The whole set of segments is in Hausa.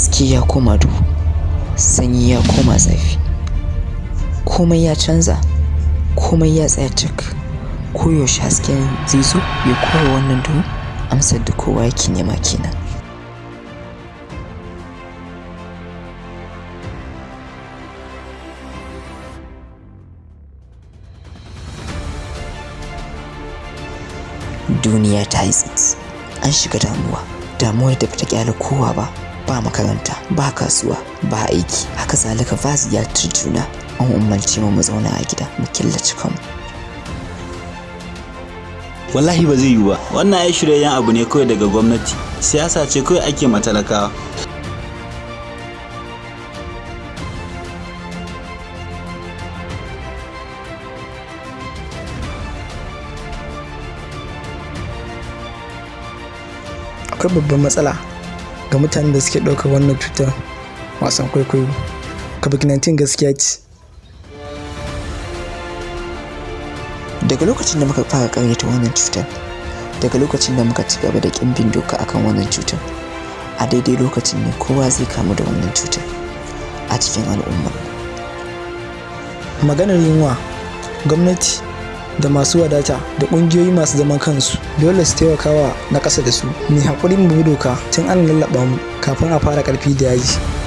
haske ya koma duhu sanyi ya koma zafi. Komai ya canza komai ya tsaya cik koyaushe hasken zai zo ya kowa wannan duhu. Amsar da kowa yake nema kenan. Duniya ta yi tsit an shiga damuwa. Damuwar da bata ƙyale kowa ba. Ba makaranta ba kasuwa ba aiki. Haka zalika ba ziyartar juna. An umarci mu mu zauna a gida mu killace kanmu. Wallahi ba zai yiwu ba. Wannan ai shiryayen abu ne kawai daga gwamnati. Siyasa ce kawai ake matalakawa akwai babban matsala. Ga mutanen da suke ɗaukar wannan cutar wasan kwaikwayo. Covid-19 gaskiya ce. Daga lokacin da muka fara karyata wannan cutar daga lokacin da muka ci gaba da ƙin bin doka akan wannan cutar a daidai lokacin ne kowa zai kamu da wannan cutar a cikin al'umma. Maganar yunwa gwamnati da masu wadata da ƙungiyoyi masu zaman kansu. Dole su taimaka wa na ƙasa da su. Mai haƙuri mu bi doka tun an lallaɓa mu kafin a fara ƙarfi da yaji.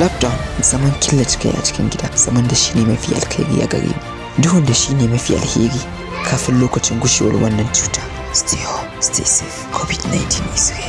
Lockdown zaman killace kai a cikin gida. Zaman da shine mafi alkhairi a gare mu duhun da shine mafi alheri kafin lokacin gushewar wannan cuta. Stay home stay safe. Covid-19 is real.